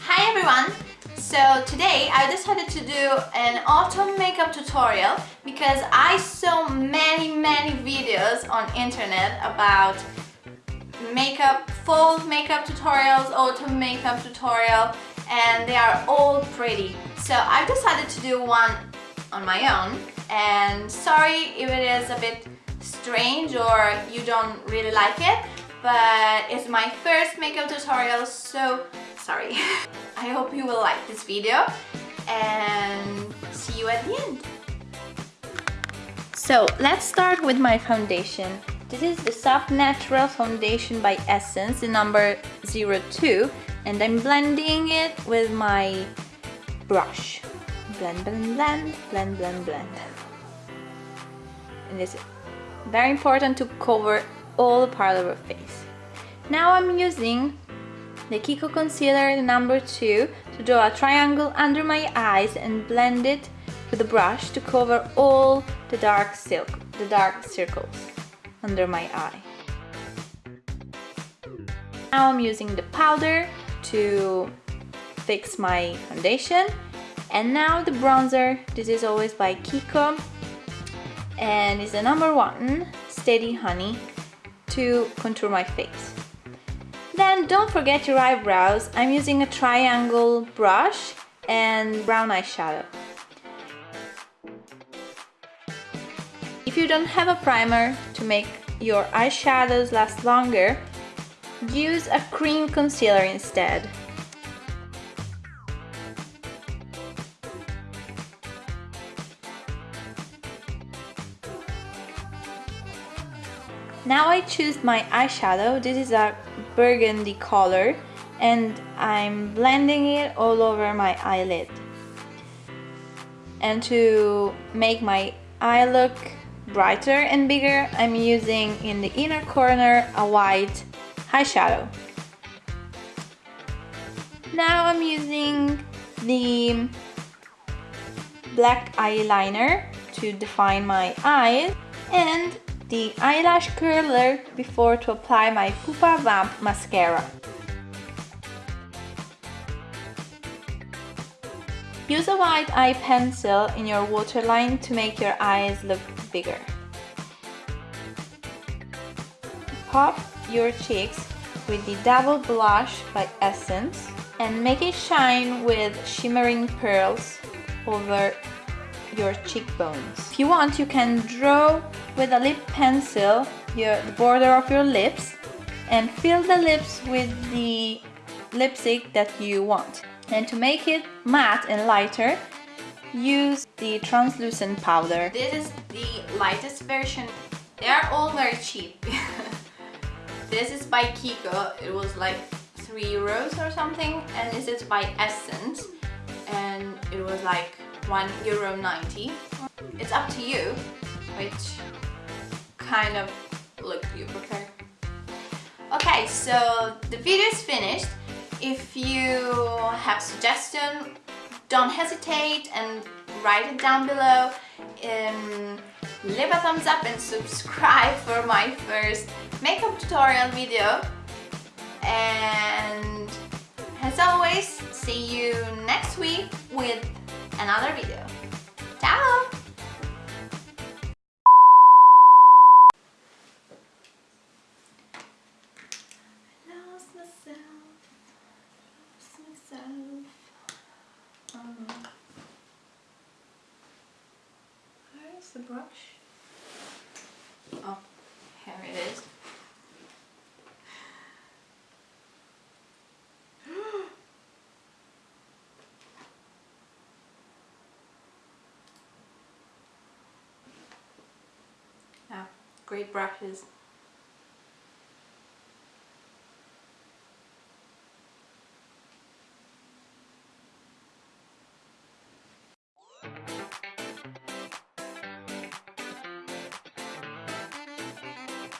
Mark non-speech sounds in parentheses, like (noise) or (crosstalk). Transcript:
Hi everyone! So today I decided to do an autumn makeup tutorial because I saw many many videos on internet about makeup, fall makeup tutorials, autumn makeup tutorial and they are all pretty. So I've decided to do one on my own and sorry if it is a bit strange or you don't really like it but it's my first makeup tutorial so sorry. (laughs) I hope you will like this video and see you at the end. So let's start with my foundation. This is the Soft Natural Foundation by Essence, the number 02 and I'm blending it with my brush. Blend, blend, blend, blend, blend, blend. And it's very important to cover all the part of your face. Now I'm using the Kiko Concealer number 2 to draw a triangle under my eyes and blend it with a brush to cover all the dark silk, the dark circles under my eye. Now I'm using the powder to fix my foundation and now the bronzer, this is always by Kiko and it's the number one, Steady Honey, to contour my face. Then don't forget your eyebrows. I'm using a triangle brush and brown eyeshadow. If you don't have a primer to make your eyeshadows last longer, use a cream concealer instead. Now I choose my eyeshadow, this is a burgundy color and I'm blending it all over my eyelid. And to make my eye look brighter and bigger, I'm using in the inner corner a white eyeshadow. Now I'm using the black eyeliner to define my eyes and the eyelash curler before to apply my Pupa Vamp mascara. Use a white eye pencil in your waterline to make your eyes look bigger. Pop your cheeks with the Double Blush by Essence and make it shine with shimmering pearls over your cheekbones. If you want, you can draw with a lip pencil your, the border of your lips and fill the lips with the lipstick that you want. And to make it matte and lighter, use the translucent powder. This is the lightest version. They are all very cheap. (laughs) this is by Kiko. It was like 3 euros or something. And this is by Essence. And it was like 1 euro 90. It's up to you which kind of look you prefer. Okay, so the video is finished. If you have suggestion, don't hesitate and write it down below. Um, leave a thumbs up and subscribe for my first makeup tutorial video. And as always, see you next week with another video. Ciao! Um, where's the brush? Oh, here it is. Great brushes